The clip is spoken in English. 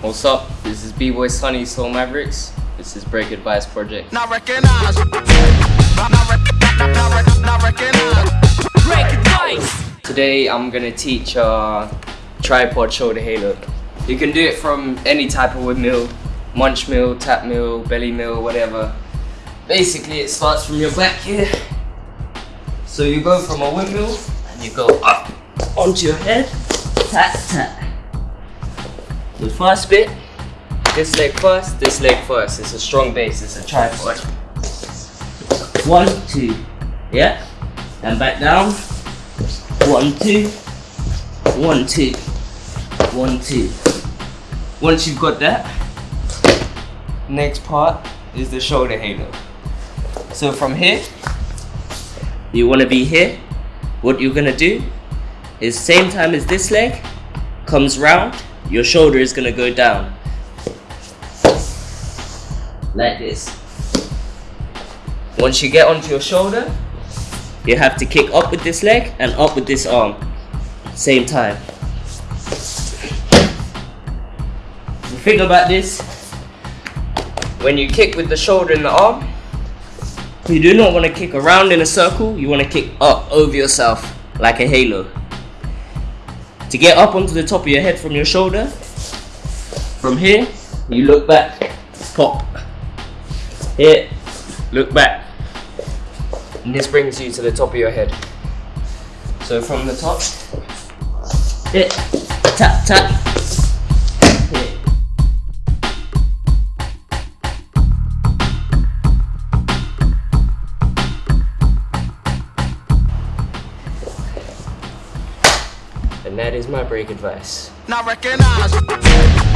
What's up? This is B-Boy Sunni Soul Mavericks. This is Break Advice Project. Not recognize. Not, not, not, not, not recognize. Break advice. Today I'm gonna teach uh, tripod shoulder halo. You can do it from any type of windmill, munch mill, tap mill, belly mill, whatever. Basically it starts from your back here. So you go from a windmill and you go up onto your head, tap tap. The first bit, this leg first, this leg first. It's a strong base, it's a tripod. One, two, yeah? And back down. One, two, one, two, one, two. Once you've got that, next part is the shoulder halo. So from here, you wanna be here. What you're gonna do is same time as this leg comes round, your shoulder is gonna go down. Like this. Once you get onto your shoulder, you have to kick up with this leg and up with this arm. Same time. The thing about this, when you kick with the shoulder and the arm, you do not want to kick around in a circle, you want to kick up over yourself like a halo. To get up onto the top of your head from your shoulder, from here, you look back, pop. Here, look back. And this brings you to the top of your head. So from the top, hit, tap, tap, And that is my break advice. Recognize.